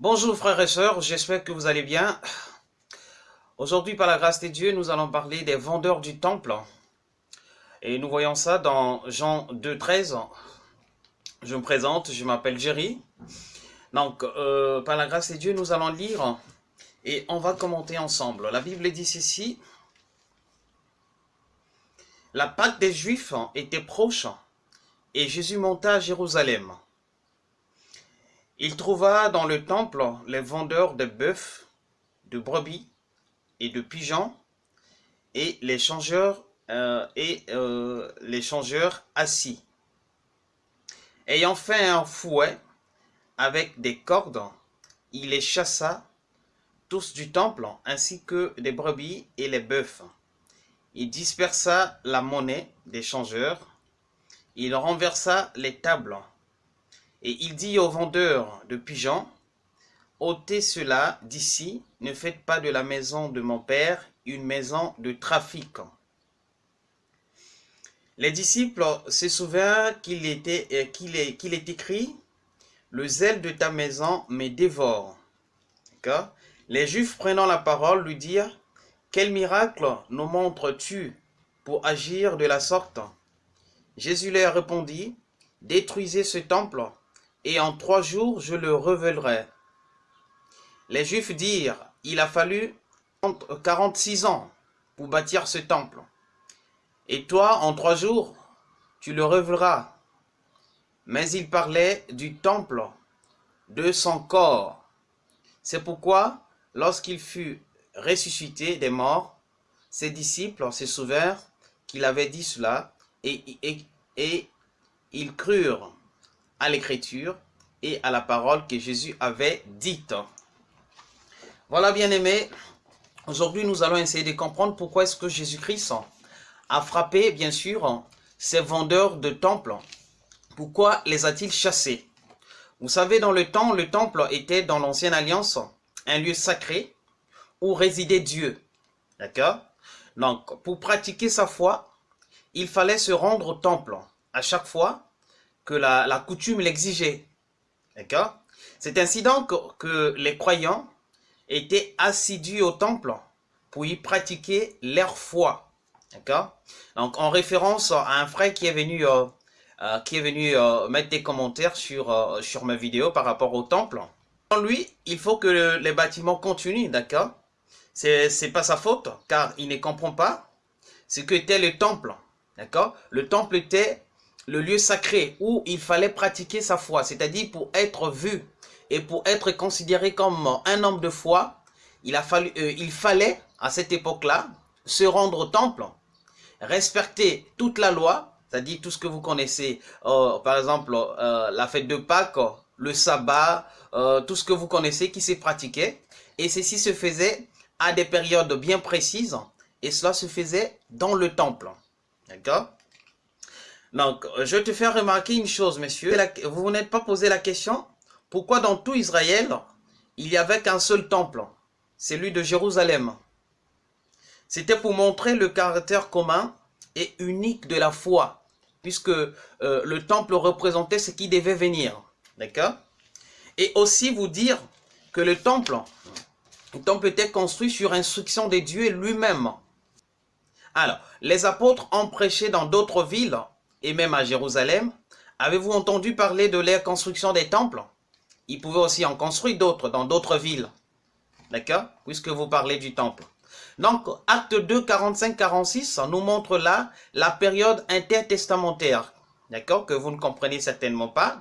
Bonjour frères et sœurs, j'espère que vous allez bien. Aujourd'hui, par la grâce de Dieu, nous allons parler des vendeurs du temple. Et nous voyons ça dans Jean 2, 13. Je me présente, je m'appelle Jerry. Donc, euh, par la grâce de Dieu, nous allons lire et on va commenter ensemble. La Bible dit ceci. La Pâque des Juifs était proche et Jésus monta à Jérusalem. Il trouva dans le temple les vendeurs de bœufs, de brebis et de pigeons et les changeurs euh, euh, les changeurs assis. Ayant fait un fouet avec des cordes, il les chassa tous du temple, ainsi que des brebis et les bœufs. Il dispersa la monnaie des changeurs, il renversa les tables, et il dit aux vendeurs de pigeons, ôtez cela d'ici, ne faites pas de la maison de mon père une maison de trafic. Les disciples se souviennent qu'il était, euh, est écrit, le zèle de ta maison me dévore. Les Juifs prenant la parole lui dirent, quel miracle nous montres-tu pour agir de la sorte? Jésus leur répondit, détruisez ce temple, et en trois jours je le révélerai. Les Juifs dirent, il a fallu 46 ans pour bâtir ce temple. Et toi, en trois jours, tu le révéleras. Mais il parlait du temple, de son corps. C'est pourquoi, lorsqu'il fut ressuscité des morts, ses disciples se souvinrent qu'il avait dit cela et ils crurent à l'écriture et à la parole que Jésus avait dite. Voilà bien aimé, aujourd'hui nous allons essayer de comprendre pourquoi est-ce que Jésus-Christ a frappé bien sûr ces vendeurs de temples. Pourquoi les a-t-il chassés? Vous savez dans le temps, le temple était dans l'ancienne alliance un lieu sacré où résidait Dieu. D'accord? Donc pour pratiquer sa foi, il fallait se rendre au temple à chaque fois la, coutume l'exigeait. D'accord? C'est ainsi donc que les croyants étaient assidus au temple pour y pratiquer leur foi. D'accord? Donc en référence à un frère qui est venu, euh, euh, qui est venu euh, mettre des commentaires sur, sur ma vidéo par rapport au temple. Lui, il faut que les bâtiments continuent, d'accord? C'est pas sa faute, car il ne comprend pas ce que était le temple. D'accord? Le temple était le lieu sacré où il fallait pratiquer sa foi, c'est-à-dire pour être vu et pour être considéré comme un homme de foi, il, a fallu, euh, il fallait à cette époque-là se rendre au temple, respecter toute la loi, c'est-à-dire tout ce que vous connaissez, euh, par exemple euh, la fête de Pâques, le sabbat, tout ce que vous connaissez qui s'est pratiqué, et ceci se faisait à des périodes bien précises, et cela se faisait dans le temple. D'accord? Donc, je te fais remarquer une chose, messieurs. Vous n'êtes pas posé la question, pourquoi dans tout Israël, il n'y avait qu'un seul temple, celui de Jérusalem C'était pour montrer le caractère commun et unique de la foi, puisque euh, le temple représentait ce qui devait venir. D'accord? Et aussi vous dire que le temple, le temple était construit sur instruction de Dieu lui-même. Alors, les apôtres ont prêché dans d'autres villes et même à Jérusalem, avez-vous entendu parler de la construction des temples? Ils pouvaient aussi en construire d'autres dans d'autres villes. D'accord? Puisque vous parlez du temple. Donc, acte 2, 45, 46 nous montre là la période intertestamentaire. D'accord? Que vous ne comprenez certainement pas.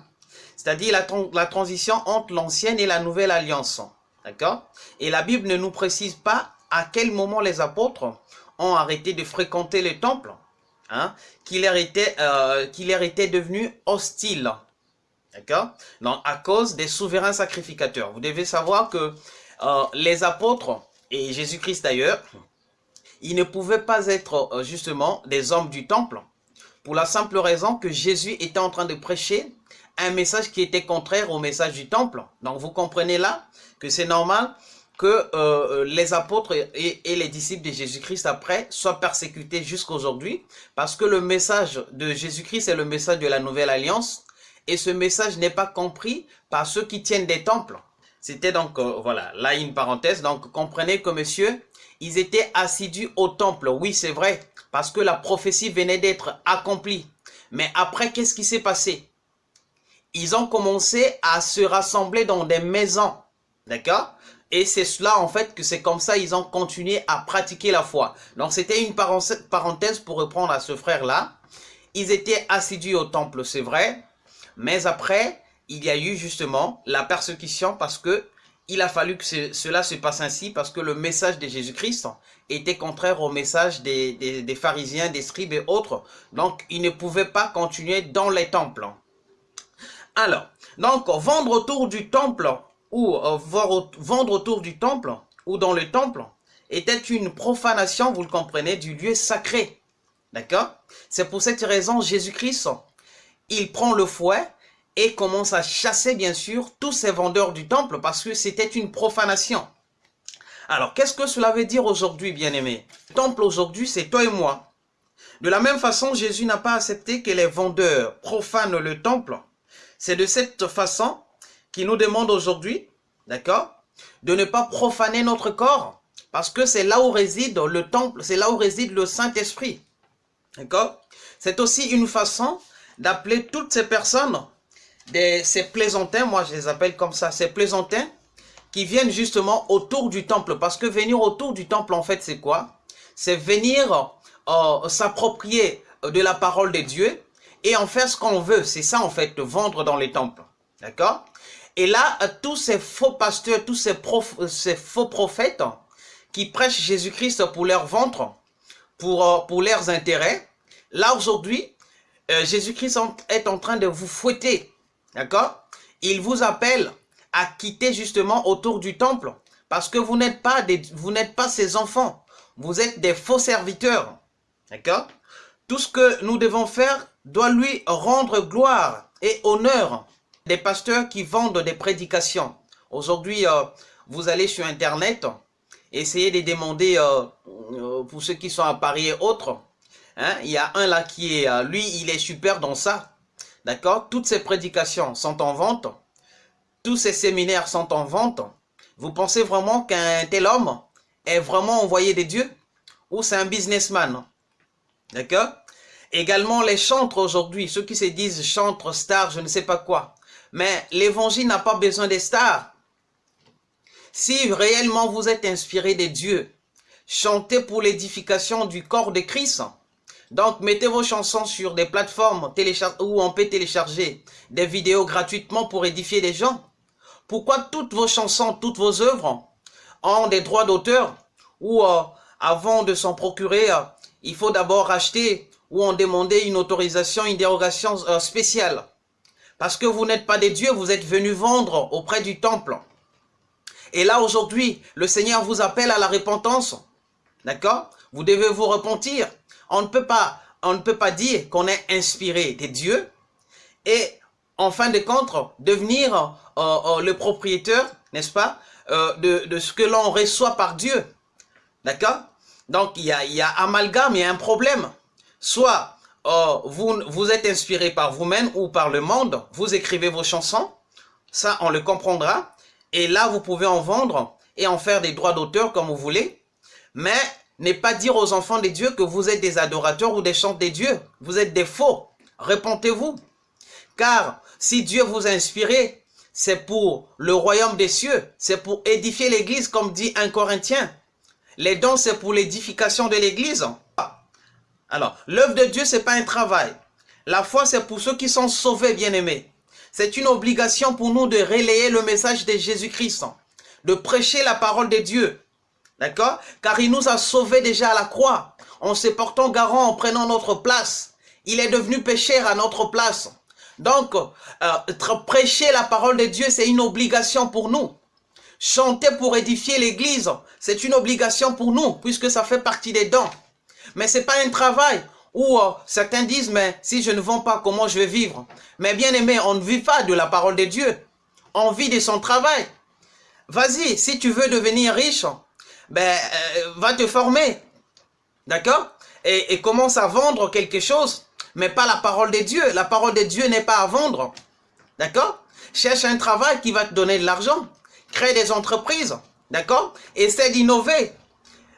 C'est-à-dire la, la transition entre l'ancienne et la nouvelle alliance. D'accord? Et la Bible ne nous précise pas à quel moment les apôtres ont arrêté de fréquenter le temple hein, qu'il leur, était, euh, leur était devenu hostile. D'accord? Donc, à cause des souverains sacrificateurs. Vous devez savoir que euh, les apôtres, et Jésus-Christ d'ailleurs, ils ne pouvaient pas être euh, justement des hommes du temple, pour la simple raison que Jésus était en train de prêcher un message qui était contraire au message du temple. Donc vous comprenez là que c'est normal que euh, euh, les apôtres et, les disciples de Jésus-Christ après soient persécutés jusqu'aujourd'hui parce que le message de Jésus-Christ est le message de la nouvelle alliance et ce message n'est pas compris par ceux qui tiennent des temples. C'était donc, euh, voilà, là une parenthèse. Donc, comprenez que monsieur, ils étaient assidus au temple. Oui, c'est vrai, parce que la prophétie venait d'être accomplie. Mais après, qu'est-ce qui s'est passé? Ils ont commencé à se rassembler dans des maisons. D'accord? Et c'est cela, en fait, que c'est comme ça ils ont continué à pratiquer la foi. Donc, c'était une parenthèse pour reprendre à ce frère-là. Ils étaient assidus au temple, c'est vrai. Mais après, il y a eu justement la persécution parce que il a fallu que cela se passe ainsi parce que le message de Jésus-Christ était contraire au message des, des, pharisiens, des scribes et autres. Donc, ils ne pouvaient pas continuer dans les temples. Alors, donc, vendre autour du temple ou euh, vendre autour du temple ou dans le temple était une profanation, vous le comprenez, du lieu sacré. D'accord? C'est pour cette raison, Jésus-Christ, il prend le fouet et commence à chasser, bien sûr, tous ces vendeurs du temple parce que c'était une profanation. Alors, qu'est-ce que cela veut dire aujourd'hui, bien-aimés Le temple aujourd'hui, c'est toi et moi. De la même façon, Jésus n'a pas accepté que les vendeurs profanent le temple. C'est de cette façon qu'il nous demande aujourd'hui, d'accord, de ne pas profaner notre corps parce que c'est là où réside le temple, c'est là où réside le Saint-Esprit. D'accord C'est aussi une façon d'appeler toutes ces personnes, ces plaisantins, moi je les appelle comme ça, ces plaisantins, qui viennent justement autour du temple. Parce que venir autour du temple, en fait, c'est quoi? C'est venir euh, s'approprier de la parole de Dieu et en faire ce qu'on veut. C'est ça, en fait, de vendre dans les temples. D'accord Et là, tous ces faux pasteurs, tous ces, ces faux prophètes qui prêchent Jésus-Christ pour leur ventre, pour, euh, leurs intérêts, Là, aujourd'hui, euh, Jésus-Christ est en train de vous fouetter. D'accord? Il vous appelle à quitter justement autour du temple. Parce que vous n'êtes pas, vous n'êtes pas ses enfants. Vous êtes des faux serviteurs. D'accord? Tout ce que nous devons faire doit lui rendre gloire et honneur. Des pasteurs qui vendent des prédications. Aujourd'hui, euh, vous allez sur Internet, essayez de demander, euh, pour ceux qui sont à Paris et autres, Hein? Il y a un là qui est, euh, lui, il est super dans ça. D'accord? Toutes ces prédications sont en vente. Tous ces séminaires sont en vente. Vous pensez vraiment qu'un tel homme est vraiment envoyé de Dieu? Ou c'est un businessman? D'accord? Également les chantres aujourd'hui, ceux qui se disent chantres, stars, je ne sais pas quoi. Mais l'évangile n'a pas besoin des stars. Si réellement vous êtes inspiré de Dieu, chantez pour l'édification du corps de Christ. Donc, mettez vos chansons sur des plateformes où on peut télécharger des vidéos gratuitement pour édifier les gens. Pourquoi toutes vos chansons, toutes vos œuvres ont des droits d'auteur? Ou euh, avant de s'en procurer, euh, il faut d'abord acheter ou en demander une autorisation, une dérogation euh, spéciale. Parce que vous n'êtes pas des dieux, vous êtes venus vendre auprès du temple. Et là, aujourd'hui, le Seigneur vous appelle à la repentance. D'accord? Vous devez vous repentir. On ne peut pas, dire qu'on est inspiré des dieux et en fin de compte devenir euh, euh, le propriétaire, n'est-ce pas, euh, de, ce que l'on reçoit par Dieu. D'accord? Donc il y, a, il y a amalgame, il y a un problème. Soit vous, vous êtes inspiré par vous-même ou par le monde, vous écrivez vos chansons, ça on le comprendra, et là vous pouvez en vendre et en faire des droits d'auteur comme vous voulez, mais n'est pas dire aux enfants de Dieu que vous êtes des adorateurs ou des chants des dieux. Vous êtes des faux. Répondez-vous. Car si Dieu vous a inspiré, c'est pour le royaume des cieux. C'est pour édifier l'église comme dit un Corinthien. Les dons, c'est pour l'édification de l'église. Alors, l'œuvre de Dieu, c'est pas un travail. La foi, c'est pour ceux qui sont sauvés, bien-aimés. C'est une obligation pour nous de relayer le message de Jésus-Christ, de prêcher la parole de Dieu, D'accord? Car il nous a sauvés déjà à la croix, en se portant garant, en prenant notre place. Il est devenu pécheur à notre place. Donc, euh, prêcher la parole de Dieu, c'est une obligation pour nous. Chanter pour édifier l'église, c'est une obligation pour nous, puisque ça fait partie des dons. Mais c'est pas un travail où euh, certains disent, mais si je ne vends pas, comment je vais vivre? Mais bien aimé, on ne vit pas de la parole de Dieu. On vit de son travail. Vas-y, si tu veux devenir riche, ben, euh, va te former. D'accord? Et, commence à vendre quelque chose, mais pas la parole de Dieu. La parole de Dieu n'est pas à vendre. D'accord? Cherche un travail qui va te donner de l'argent. crée des entreprises, d'accord? Essaie d'innover.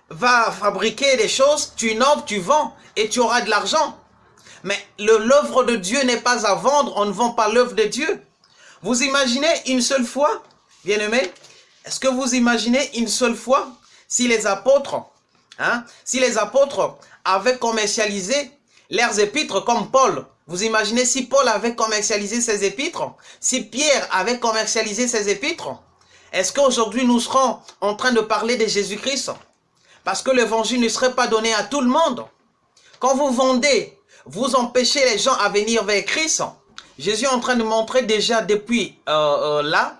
Va fabriquer des choses, tu innoves, tu vends et tu auras de l'argent. Mais l'œuvre de Dieu n'est pas à vendre, on ne vend pas l'œuvre de Dieu. Vous imaginez une seule fois, bien aimé, est-ce que vous imaginez une seule fois si les apôtres, hein, si les apôtres avaient commercialisé leurs épîtres comme Paul, vous imaginez si Paul avait commercialisé ses épîtres, si Pierre avait commercialisé ses épîtres, est-ce qu'aujourd'hui nous serons en train de parler de Jésus-Christ? Parce que l'évangile ne serait pas donné à tout le monde. Quand vous vendez, vous empêchez les gens à venir vers Christ. Jésus est en train de montrer déjà depuis euh, euh, là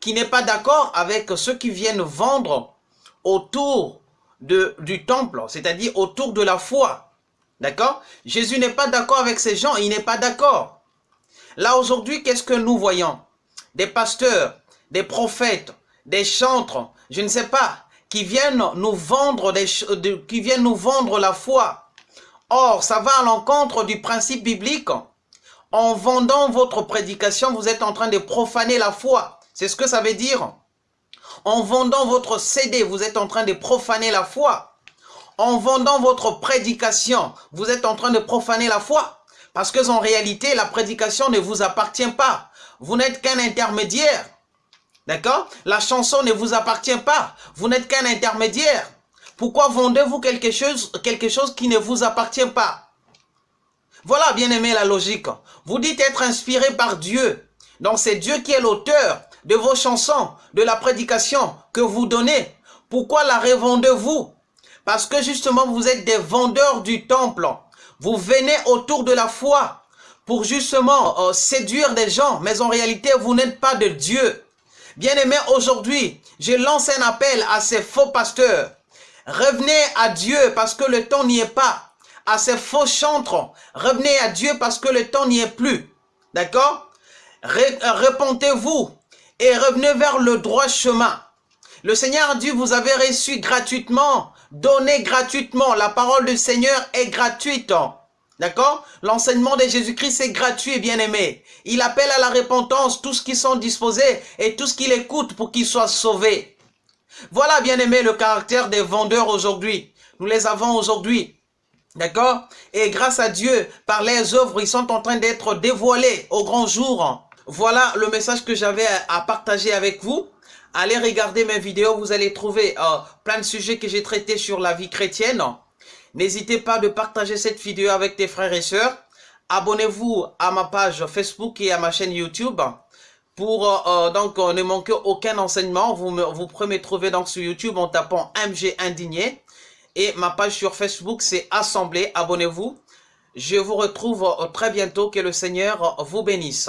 qu'il n'est pas d'accord avec ceux qui viennent vendre autour du temple, c'est-à-dire autour de la foi. D'accord? Jésus n'est pas d'accord avec ces gens, il n'est pas d'accord. Là aujourd'hui, qu'est-ce que nous voyons? Des pasteurs, des prophètes, des chantres, je ne sais pas, qui viennent nous vendre, des, qui viennent nous vendre la foi. Or, ça va à l'encontre du principe biblique. En vendant votre prédication, vous êtes en train de profaner la foi. C'est ce que ça veut dire. En vendant votre CD, vous êtes en train de profaner la foi en vendant votre prédication, vous êtes en train de profaner la foi. Parce que en réalité, la prédication ne vous appartient pas. Vous n'êtes qu'un intermédiaire. D'accord? La chanson ne vous appartient pas. Vous n'êtes qu'un intermédiaire. Pourquoi vendez-vous quelque chose, quelque chose qui ne vous appartient pas? Voilà, bien aimé, la logique. Vous dites être inspiré par Dieu. Donc c'est Dieu qui est l'auteur de vos chansons, de la prédication que vous donnez. Pourquoi la revendez-vous? Parce que justement, vous êtes des vendeurs du temple. Vous venez autour de la foi pour justement euh, séduire des gens. Mais en réalité, vous n'êtes pas de Dieu. Bien aimé, aujourd'hui, je lance un appel à ces faux pasteurs. Revenez à Dieu parce que le temps n'y est pas. À ces faux chantres, revenez à Dieu parce que le temps n'y est plus. D'accord? Répondez-vous et revenez vers le droit chemin. Le Seigneur dit, vous avez reçu gratuitement Donnez gratuitement. La parole du Seigneur est gratuite. D'accord? L'enseignement de Jésus-Christ est gratuit, bien-aimé. Il appelle à la repentance tous qui sont disposés et tous qui l'écoutent pour qu'ils soient sauvés. Voilà, bien-aimé, le caractère des vendeurs aujourd'hui. Nous les avons aujourd'hui. D'accord? Et grâce à Dieu, par les œuvres, ils sont en train d'être dévoilés au grand jour. Voilà le message que j'avais à partager avec vous. Allez regarder mes vidéos, vous allez trouver euh, plein de sujets que j'ai traités sur la vie chrétienne. N'hésitez pas de partager cette vidéo avec tes frères et sœurs. Abonnez-vous à ma page Facebook et à ma chaîne YouTube pour euh, euh, donc ne manquer aucun enseignement. Vous, me, pouvez me trouver donc sur YouTube en tapant MG Indigné. Et ma page sur Facebook, c'est Assemblée. Abonnez-vous. Je vous retrouve très bientôt. Que le Seigneur vous bénisse.